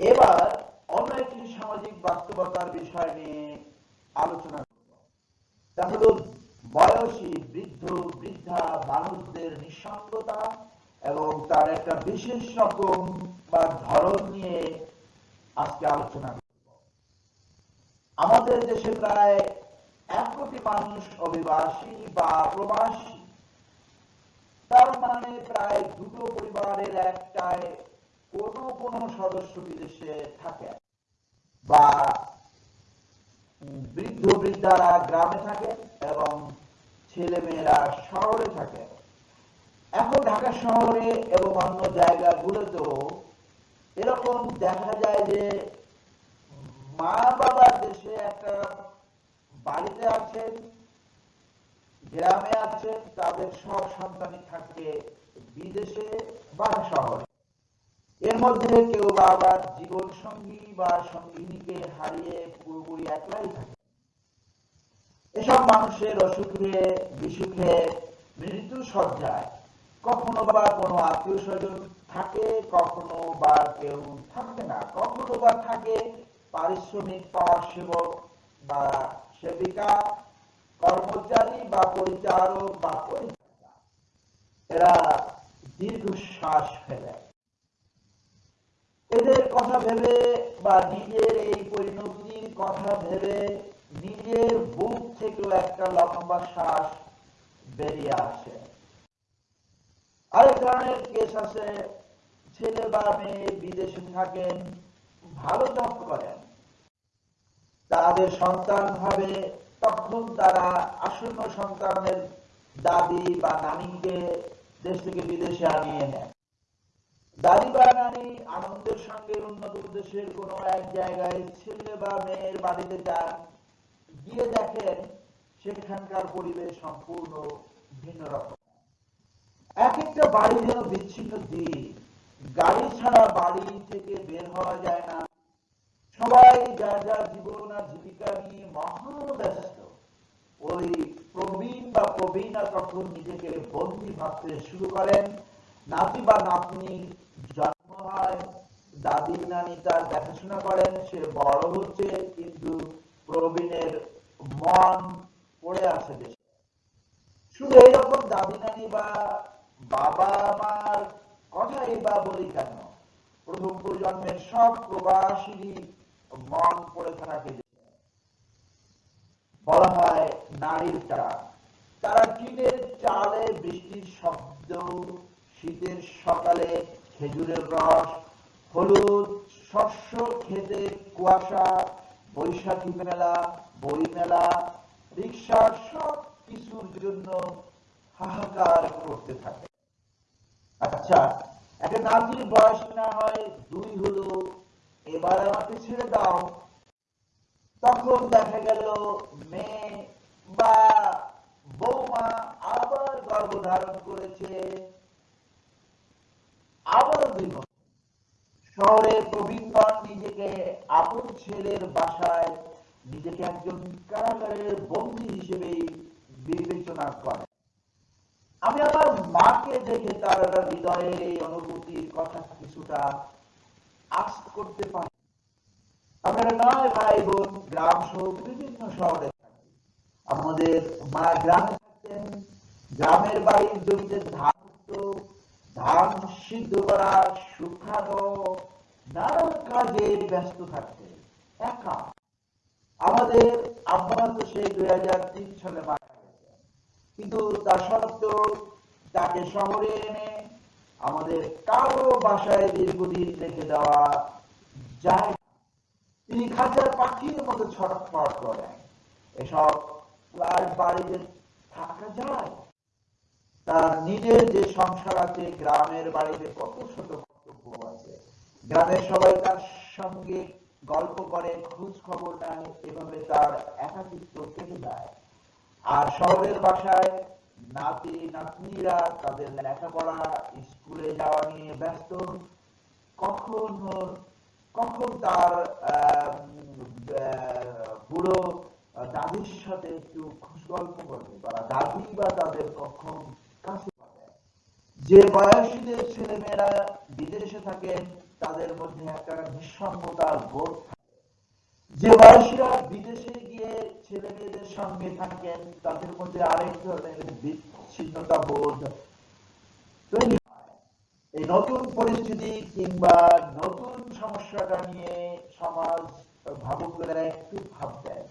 এবার অন্য একটি সামাজিক বাস্তবতার বিষয় নিয়ে আলোচনা করব। তা হলো বয়সী বৃদ্ধ, বৃদ্ধা মানুষদের নিঃসঙ্গতা এবং তার একটা বিশেষ রকম বা ধরন নিয়ে আজকে আলোচনা করব। আমাদের দেশে প্রায় এক কোটি মানুষ অভিবাসী বা প্রবাসী। তার মানে প্রায় দুটো পরিবারের একটায় কোনো কোনো সদস্য বিদেশে থাকে বা বৃদ্ধ বৃদ্ধারা গ্রামে থাকে এবং ছেলে মেয়েরা শহরে থাকে। এখন ঢাকা শহরে এবং অন্য জায়গাগুলোতেও এরকম দেখা যায় যে মা বাবার দেশে একটা বাড়িতে আছেন, গ্রামে আছেন, তাদের সব সন্তানই থাকে বিদেশে বা শহরে। এর মধ্যে কেউ বা আবার জীবন সঙ্গী বা সঙ্গিনীকে হারিয়ে পুরোপুরি একলাই থাকে। এসব মানুষের অসুখে, বিসুখে মৃত্যু সজ্জায়। কখনো বা কোনো আত্মীয় স্বজন থাকে, কখনো বা কেউ থাকে না। কখনো বা থাকে পারিশ্রমিক পাওয়ার সেবক বা সেবিকা, কর্মচারী বা পরিচারক বা পরিচারিকা এরা দীর্ঘশ্বাস ফেলে। এদের কথা ভেবে বা নিজের এই পরিণতির কথা ভেবে নিজের বুক থেকেও একটা লম্বা শ্বাস বেরিয়ে আসে। আরেক ধরনের কেস আছে, ছেলে বা মেয়ে বিদেশে থাকেন, ভালো জব করেন, তাদের সন্তান হবে, তখন তারা আসন্ন সন্তানের দাদি বা নানিকে দেশ থেকে বিদেশে আনিয়ে নেয় দাদি বা নানি আনন্দের সঙ্গে উন্নত দেশের কোন এক জায়গায় ছেলে বা মেয়ের বাড়িতে যান, গিয়ে দেখেন সেখানকার পরিবেশ সম্পূর্ণ ভিন্ন রকম। এক একটা বাড়ি যেন বিচ্ছিন্ন দ্বীপ গাড়ি ছাড়া বাড়ি থেকে বের হওয়া যায় না। সবাই যার যার জীবন আর জীবিকা নিয়ে মহাব্যস্ত ওই প্রবীণ বা প্রবীণা তখন নিজেকে বন্দী ভাবতে শুরু করেন। নাতি বা নাতনি জন্ম হয়, দাদি নানি তার দেখাশোনা করেন, সে বড় হচ্ছে, কিন্তু প্রবীণের মন পড়ে আছে দেশে শুধু এইরকম দাদি নানি বা বাবা মার কথাই বা বলি কেন? প্রথম প্রজন্মের সব প্রবাসী মন পড়ে থাকে বলা হয় নারীর টান তারা টিনের চালে বৃষ্টির শব্দ, শীতের সকালে খেজুরের রস, হলুদ, শস্য খেতে কুয়াশা, বৈশাখী মেলা বই মেলা রিক্সার সব কিছুর জন্য হাহাকার করতে থাকে। আচ্ছা একটা নাতির বয়স না হয়, দুই হলো, এবার আমাকে ছেড়ে দাও। তখন দেখা গেল মেয়ে বা বৌমা আবার গর্ভধারণ করেছে। আবারও দুই বছর। শহরে প্রবীণগণ নিজেকে আপন ছেলের বাসায় নিজেকে একজন কারাগারের বন্দী হিসেবে বিবেচনা করে। আমি আমার মাকে দেখে তার হৃদয়ের এই অনুভূতির কথা কিছুটা আশ করতে পারি। নয় ভাই বোন গ্রাম সহ বিভিন্ন শহরে থাকি। আমাদের মা গ্রামে থাকতেন গ্রামের বাড়ির জমিতে ধান ধান সিদ্ধ করা শুকানো নানা কাজে ব্যস্ত থাকতেন, একা। আমাদের আব্বা তো সেই দুই হাজার তিন সালে মারা কিন্তু তা সত্ত্বেও তাকে শহরে এনে আমাদের কারও বাসায় দীর্ঘদিন রেখে দেওয়া যায় তিনি খাঁচার পাখির মতো ছটফট করেন। এসব বাড়িতে থাকা যায়। তার নিজের যে সংসার আছে, গ্রামের বাড়িতে কত ছোট কর্তব্য আছে। গ্রামের সবাই তার সঙ্গে গল্প করে, খোঁজ খবর নেয়, এভাবে তার একাকিত্ব কেটে যায়। আর শহরের বাসায় নাতি, নাতনিরা তাদের লেখাপড়া, স্কুলে যাওয়া নিয়ে ব্যস্ত। কখন কখন তার বুড়ো দাদির সাথে একটু খুশ গল্প করবে বা দাদি বা তাদের কখন কাছে পাবে। যে বয়সীদের ছেলেমেয়েরা বিদেশে থাকেন, তাদের মধ্যে একটা নিঃসঙ্গতার বোধ যে বয়সীরা বিদেশে গিয়ে ছেলে মেয়েদের সঙ্গে থাকেন, তাদের মধ্যে আরেক ধরনের বিচ্ছিন্নতা বোধ এই নতুন পরিস্থিতি কিংবা নতুন সমস্যাটা নিয়ে সমাজ ভাবুকেরা একটু ভাববেন